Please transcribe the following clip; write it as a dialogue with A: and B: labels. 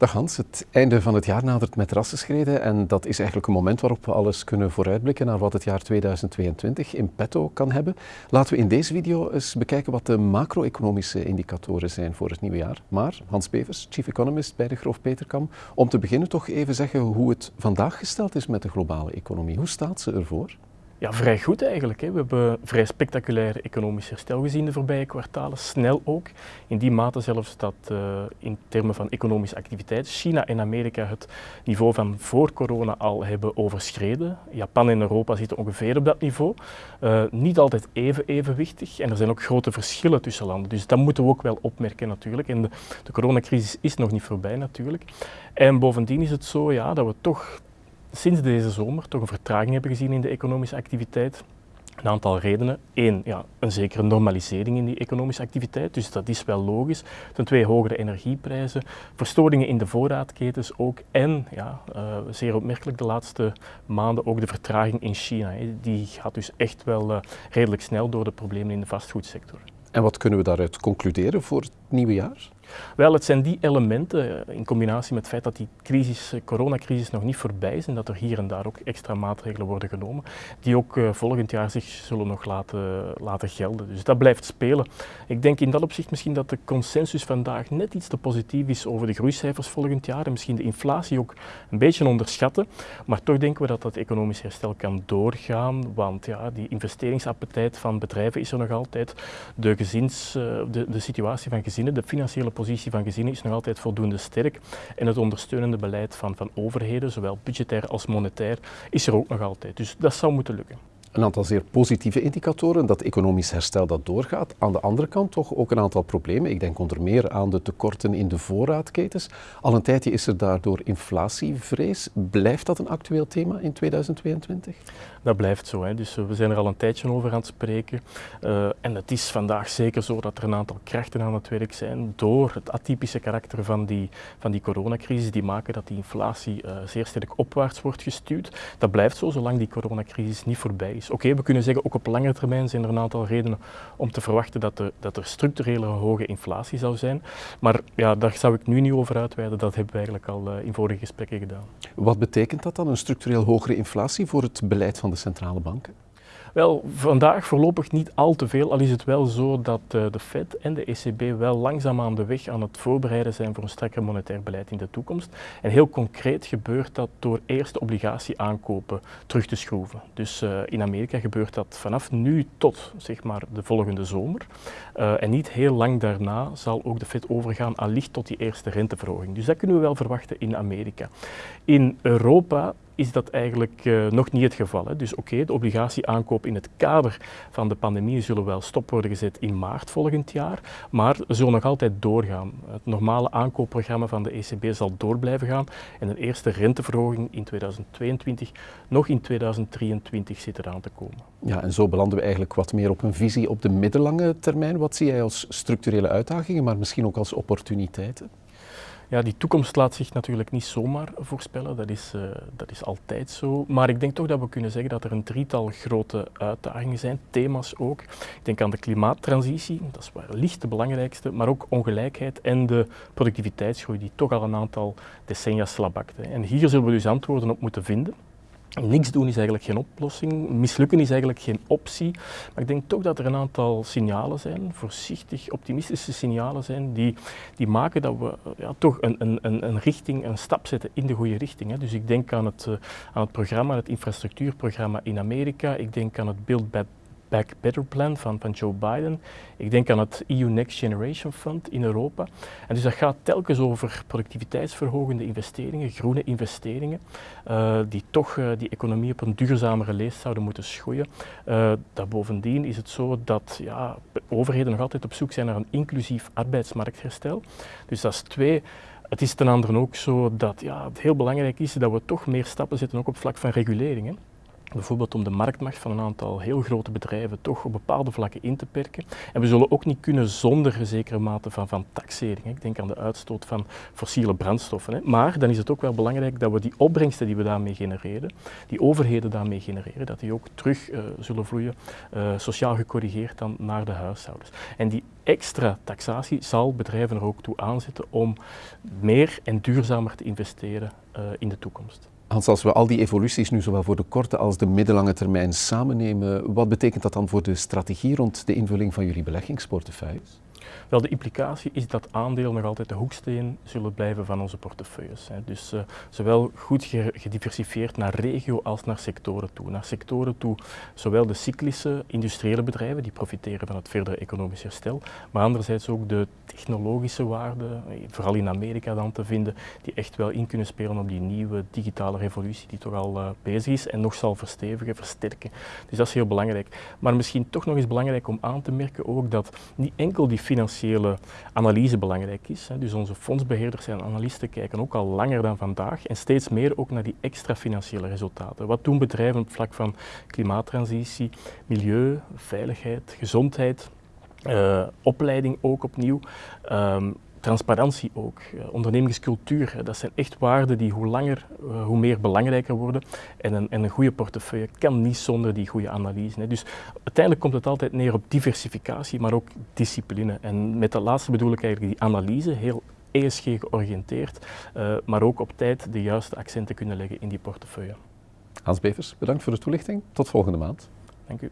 A: Dag Hans, het einde van het jaar nadert met rassenschreden en dat is eigenlijk een moment waarop we alles kunnen vooruitblikken naar wat het jaar 2022 in petto kan hebben. Laten we in deze video eens bekijken wat de macro-economische indicatoren zijn voor het nieuwe jaar. Maar Hans Bevers, Chief Economist bij de Groof Peterkam, om te beginnen toch even zeggen hoe het vandaag gesteld is met de globale economie. Hoe staat ze ervoor?
B: Ja, vrij goed eigenlijk. Hè. We hebben vrij spectaculair economisch herstel gezien de voorbije kwartalen, snel ook. In die mate zelfs dat uh, in termen van economische activiteit China en Amerika het niveau van voor corona al hebben overschreden. Japan en Europa zitten ongeveer op dat niveau. Uh, niet altijd even evenwichtig en er zijn ook grote verschillen tussen landen. Dus dat moeten we ook wel opmerken natuurlijk. En de, de coronacrisis is nog niet voorbij natuurlijk. En bovendien is het zo ja, dat we toch sinds deze zomer toch een vertraging hebben gezien in de economische activiteit. Een aantal redenen. Eén, ja, een zekere normalisering in die economische activiteit, dus dat is wel logisch. Ten twee, hogere energieprijzen, verstoringen in de voorraadketens ook. En, ja, uh, zeer opmerkelijk de laatste maanden ook de vertraging in China. Die gaat dus echt wel uh, redelijk snel door de problemen in de vastgoedsector.
A: En wat kunnen we daaruit concluderen voor het nieuwe jaar?
B: Wel, het zijn die elementen eh, in combinatie met het feit dat die crisis, eh, coronacrisis nog niet voorbij is en dat er hier en daar ook extra maatregelen worden genomen, die ook uh, volgend jaar zich zullen nog laten, laten gelden. Dus dat blijft spelen. Ik denk in dat opzicht misschien dat de consensus vandaag net iets te positief is over de groeicijfers volgend jaar en misschien de inflatie ook een beetje onderschatten. Maar toch denken we dat dat economisch herstel kan doorgaan, want ja, die investeringsappetit van bedrijven is er nog altijd. De, gezins, de, de situatie van gezinnen, de financiële positie van gezinnen is nog altijd voldoende sterk en het ondersteunende beleid van, van overheden, zowel budgetair als monetair, is er ook nog altijd. Dus dat zou moeten lukken
A: een aantal zeer positieve indicatoren, dat economisch herstel dat doorgaat. Aan de andere kant toch ook een aantal problemen. Ik denk onder meer aan de tekorten in de voorraadketens. Al een tijdje is er daardoor inflatievrees. Blijft dat een actueel thema in 2022?
B: Dat blijft zo. Hè. Dus eh, we zijn er al een tijdje over aan het spreken. Uh, en het is vandaag zeker zo dat er een aantal krachten aan het werk zijn door het atypische karakter van die, van die coronacrisis, die maken dat die inflatie uh, zeer sterk opwaarts wordt gestuurd. Dat blijft zo zolang die coronacrisis niet voorbij is Oké, we kunnen zeggen, ook op lange termijn zijn er een aantal redenen om te verwachten dat er, dat er structurele hoge inflatie zou zijn. Maar ja, daar zou ik nu niet over uitweiden, dat hebben we eigenlijk al uh, in vorige gesprekken gedaan.
A: Wat betekent dat dan, een structureel hogere inflatie voor het beleid van de centrale banken?
B: Wel, vandaag voorlopig niet al te veel, al is het wel zo dat uh, de Fed en de ECB wel langzaam aan de weg aan het voorbereiden zijn voor een strakker monetair beleid in de toekomst. En heel concreet gebeurt dat door eerst de obligatieaankopen terug te schroeven. Dus uh, in Amerika gebeurt dat vanaf nu tot zeg maar, de volgende zomer. Uh, en niet heel lang daarna zal ook de Fed overgaan allicht tot die eerste renteverhoging. Dus dat kunnen we wel verwachten in Amerika. In Europa is dat eigenlijk uh, nog niet het geval. Hè. Dus oké, de obligatieaankoop in het kader van de pandemie zullen wel stop worden gezet in maart volgend jaar, maar zullen nog altijd doorgaan. Het normale aankoopprogramma van de ECB zal door blijven gaan en een eerste renteverhoging in 2022 nog in 2023 zit eraan te komen.
A: Ja, en zo belanden we eigenlijk wat meer op een visie op de middellange termijn. Wat zie jij als structurele uitdagingen, maar misschien ook als opportuniteiten?
B: Ja, die toekomst laat zich natuurlijk niet zomaar voorspellen, dat is, uh, dat is altijd zo. Maar ik denk toch dat we kunnen zeggen dat er een drietal grote uitdagingen zijn, thema's ook. Ik denk aan de klimaattransitie, dat is wellicht de belangrijkste, maar ook ongelijkheid en de productiviteitsgroei, die toch al een aantal decennia slabakt. En hier zullen we dus antwoorden op moeten vinden. Niks doen is eigenlijk geen oplossing, mislukken is eigenlijk geen optie. Maar ik denk toch dat er een aantal signalen zijn, voorzichtig optimistische signalen zijn, die, die maken dat we ja, toch een, een, een richting, een stap zetten in de goede richting. Hè. Dus ik denk aan het, uh, aan het programma, het infrastructuurprogramma in Amerika, ik denk aan het Build Back Back Better Plan van, van Joe Biden. Ik denk aan het EU Next Generation Fund in Europa. En dus dat gaat telkens over productiviteitsverhogende investeringen, groene investeringen, uh, die toch uh, die economie op een duurzamere leest zouden moeten schoeien. Uh, dat bovendien is het zo dat ja, overheden nog altijd op zoek zijn naar een inclusief arbeidsmarktherstel. Dus dat is twee. Het is ten andere ook zo dat ja, het heel belangrijk is dat we toch meer stappen zetten ook op vlak van regulering. Bijvoorbeeld om de marktmacht van een aantal heel grote bedrijven toch op bepaalde vlakken in te perken. En we zullen ook niet kunnen zonder een zekere mate van, van taxering. Ik denk aan de uitstoot van fossiele brandstoffen. Maar dan is het ook wel belangrijk dat we die opbrengsten die we daarmee genereren, die overheden daarmee genereren, dat die ook terug uh, zullen vloeien, uh, sociaal gecorrigeerd dan naar de huishoudens. En die extra taxatie zal bedrijven er ook toe aanzetten om meer en duurzamer te investeren uh, in de toekomst.
A: Hans, als we al die evoluties nu zowel voor de korte als de middellange termijn samennemen, wat betekent dat dan voor de strategie rond de invulling van jullie beleggingsportefeuilles?
B: Wel, de implicatie is dat aandelen nog altijd de hoeksteen zullen blijven van onze portefeuilles. Dus uh, zowel goed gediversifieerd naar regio als naar sectoren toe. Naar sectoren toe, zowel de cyclische industriële bedrijven, die profiteren van het verdere economisch herstel, maar anderzijds ook de technologische waarden, eh, vooral in Amerika dan te vinden, die echt wel in kunnen spelen op die nieuwe digitale revolutie die toch al uh, bezig is en nog zal verstevigen, versterken. Dus dat is heel belangrijk. Maar misschien toch nog eens belangrijk om aan te merken ook dat niet enkel die financiële analyse belangrijk is. Hè. Dus onze fondsbeheerders en analisten kijken ook al langer dan vandaag en steeds meer ook naar die extra financiële resultaten. Wat doen bedrijven op vlak van klimaattransitie, milieu, veiligheid, gezondheid, uh, opleiding ook opnieuw. Um, transparantie ook, uh, ondernemingscultuur. Dat zijn echt waarden die hoe langer, uh, hoe meer belangrijker worden. En een, en een goede portefeuille kan niet zonder die goede analyse. Hè. Dus uiteindelijk komt het altijd neer op diversificatie, maar ook discipline. En met dat laatste bedoel ik eigenlijk die analyse, heel ESG georiënteerd, uh, maar ook op tijd de juiste accenten kunnen leggen in die portefeuille.
A: Hans Bevers, bedankt voor de toelichting. Tot volgende maand.
B: Dank u.